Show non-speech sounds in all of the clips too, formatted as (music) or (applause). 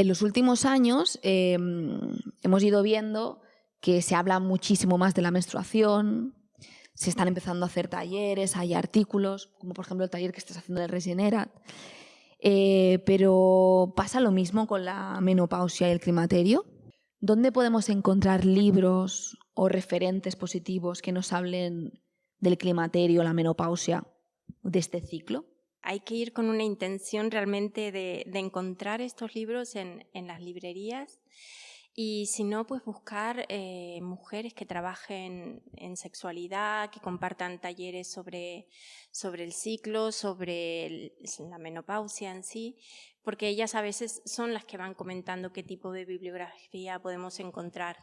En los últimos años em, hemos ido viendo que se habla muchísimo más de la menstruación, se están empezando a hacer talleres, hay artículos, como por ejemplo el taller que estás haciendo de Regenerat, eh, pero pasa lo mismo con la menopausia y el climaterio. ¿Dónde podemos encontrar libros o referentes positivos que nos hablen del climaterio, la menopausia, de este ciclo? Hay que ir con una intención realmente de, encontrar estos libros en, las librerías y si no, pues buscar eh, mujeres que trabajen en sexualidad, que compartan talleres sobre, sobre el ciclo, sobre la menopausia en sí, porque ellas a veces son las que van comentando qué tipo de bibliografía podemos encontrar,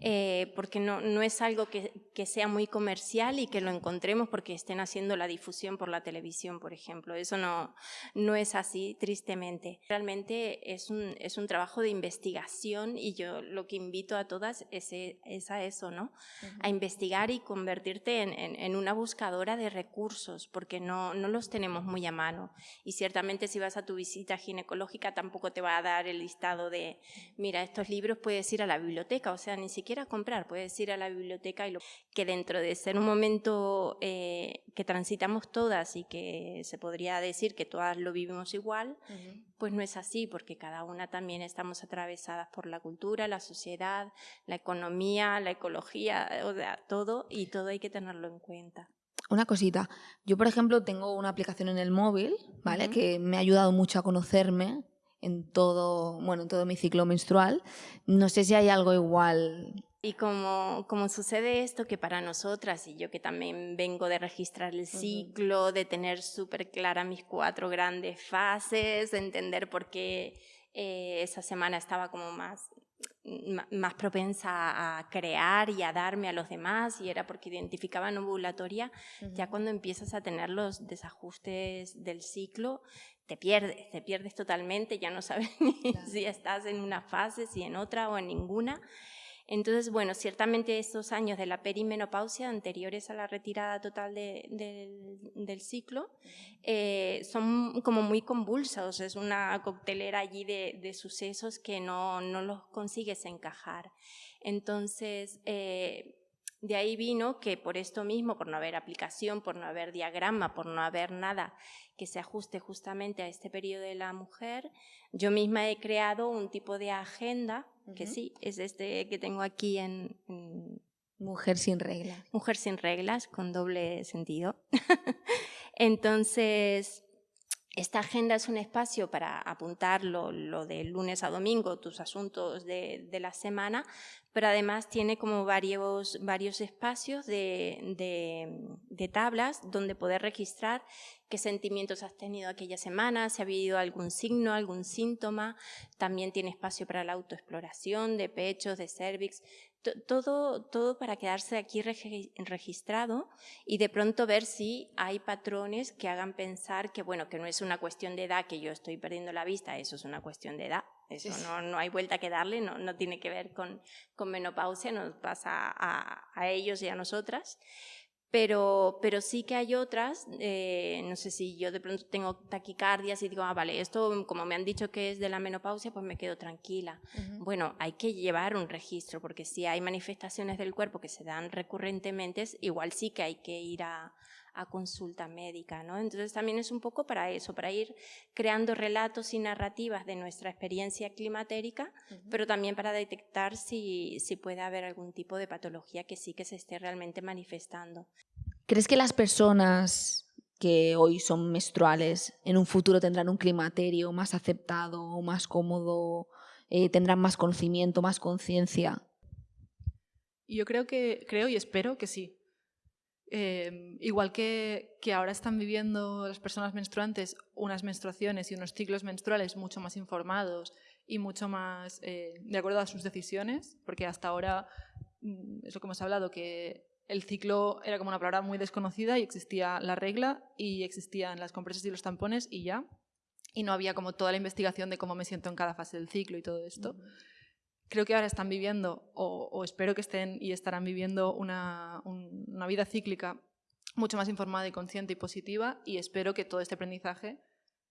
eh, porque no, no es algo que, que, sea muy comercial y que lo encontremos porque estén haciendo la difusión por la televisión, por ejemplo. Eso no, no es así, tristemente. Realmente es un, es un trabajo de investigación y yo lo que invito a todas es, es a eso, ¿no? A investigar y convertirte en, en, en, una buscadora de recursos, porque no, no los tenemos muy a mano. Y ciertamente si vas a tu visita ginecológica, ecológica tampoco te va a dar el listado de, mira, estos libros puedes ir a la biblioteca, o sea, ni siquiera comprar, puedes ir a la biblioteca y lo que dentro de ser un momento eh, que transitamos todas y que se podría decir que todas lo vivimos igual, pues no es así, porque cada una también estamos atravesadas por la cultura, la sociedad, la economía, la ecología, o sea, todo, y todo hay que tenerlo en cuenta. Una cosita, yo por ejemplo tengo una aplicación en el móvil, ¿vale? Que me ha ayudado mucho a conocerme en todo, bueno, en todo mi ciclo menstrual. No sé si hay algo igual. Y como, como sucede esto que para nosotras, y yo que también vengo de registrar el ciclo, de tener súper clara mis cuatro grandes fases, de entender por qué eh, esa semana estaba como más más propensa a crear y a darme a los demás y era porque identificaba ovulatoria, ya cuando empiezas a tener los desajustes del ciclo, te pierdes, te pierdes totalmente, ya no sabes (laughs) si estás en una fase, si en otra o en ninguna. Entonces, bueno, ciertamente estos años de la perimenopausia anteriores a la retirada total del ciclo eh, son como muy convulsos, es una coctelera allí de, sucesos que no, no, los consigues encajar. Entonces, eh, de ahí vino que por esto mismo, por no haber aplicación, por no haber diagrama, por no haber nada que se ajuste justamente a este periodo de la mujer, yo misma he creado un tipo de agenda que sí, es este que tengo aquí en, Mujer sin reglas. Mujer sin reglas, con doble sentido. (laughs) Entonces, esta agenda es un espacio para apuntar lo, lo de lunes a domingo, tus asuntos de, de, la semana, pero además tiene como varios, varios espacios de, de, de tablas donde poder registrar qué sentimientos has tenido aquella semana, si ha habido algún signo, algún síntoma. También tiene espacio para la autoexploración de pechos, de cervix, todo, todo para quedarse aquí registrado y de pronto ver si hay patrones que hagan pensar que, bueno, que no es una cuestión de edad, que yo estoy perdiendo la vista, eso es una cuestión de edad. Eso no, no hay vuelta que darle, no, no tiene que ver con, con menopausia, nos pasa a, a ellos y a nosotras. Pero, pero sí que hay otras, eh, no sé si yo de pronto tengo taquicardias y digo, ah, vale, esto como me han dicho que es de la menopausia, pues me quedo tranquila. Bueno, hay que llevar un registro, porque si hay manifestaciones del cuerpo que se dan recurrentemente, igual sí que hay que ir a, a consulta médica, ¿no? Entonces también es un poco para eso, para ir creando relatos y narrativas de nuestra experiencia climatérica, pero también para detectar si, si puede haber algún tipo de patología que sí que se esté realmente manifestando. ¿Crees que las personas que hoy son menstruales en un futuro tendrán un climaterio más aceptado, más cómodo, eh, tendrán más conocimiento, más conciencia? Yo creo que creo y espero que sí, Em, igual que, que, ahora están viviendo las personas menstruantes unas menstruaciones y unos ciclos menstruales mucho más informados y mucho más eh, de acuerdo a sus decisiones, porque hasta ahora mm, es lo que hemos hablado, que el ciclo era como una palabra muy desconocida y existía la regla y existían las compresas y los tampones y ya, y no había como toda la investigación de cómo me siento en cada fase del ciclo y todo esto creo que ahora están viviendo, o, espero que estén y estarán viviendo una, una, vida cíclica mucho más informada y consciente y positiva y espero que todo este aprendizaje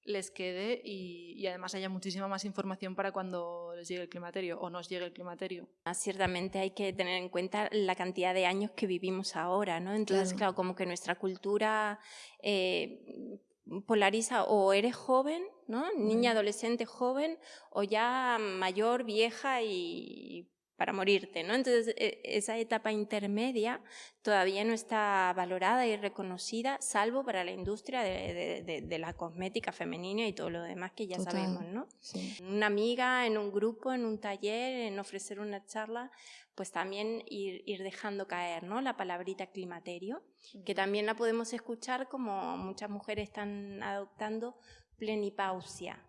les quede y, y, además haya muchísima más información para cuando les llegue el climaterio o nos llegue el climaterio. Ah, ciertamente hay que tener en cuenta la cantidad de años que vivimos ahora, ¿no? Entonces, claro, claro como que nuestra cultura eh, polariza o eres joven, ¿no? Niña, adolescente, joven, o ya mayor, vieja y para morirte, ¿no? Entonces, e, esa etapa intermedia todavía no está valorada y reconocida, salvo para la industria de, la cosmética femenina y todo lo demás que ya sabemos, ¿no? Una amiga, en un grupo, en un taller, en ofrecer una charla, pues también ir, ir dejando caer, ¿no? La palabrita climaterio, que también la podemos escuchar como muchas mujeres están adoptando plenipausia,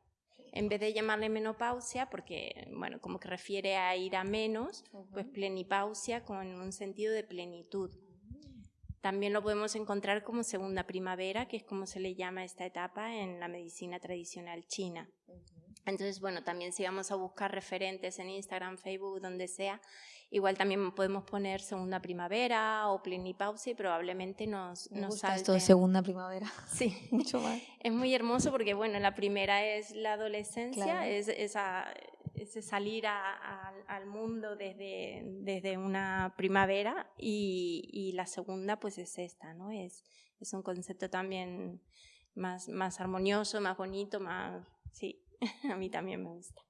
en vez de llamarle menopausia, porque, bueno, como que refiere a ir a menos, pues plenipausia con un sentido de plenitud. También lo podemos encontrar como segunda primavera, que es como se le llama esta etapa en la medicina tradicional china. Entonces, bueno, también si vamos a buscar referentes en Instagram, Facebook, donde sea, igual también podemos poner segunda primavera o plenipausia y probablemente nos, Me nos gusta esto de segunda primavera. (laughs) Sí, Mucho más. es muy hermoso porque, bueno, la primera es la adolescencia, Claro. es esa, ese salir a- a- al mundo desde, desde una primavera y, y la segunda pues es esta, ¿no? Es, es un concepto también más, más armonioso, más bonito, más... Sí, (laughs) a mí también me gusta.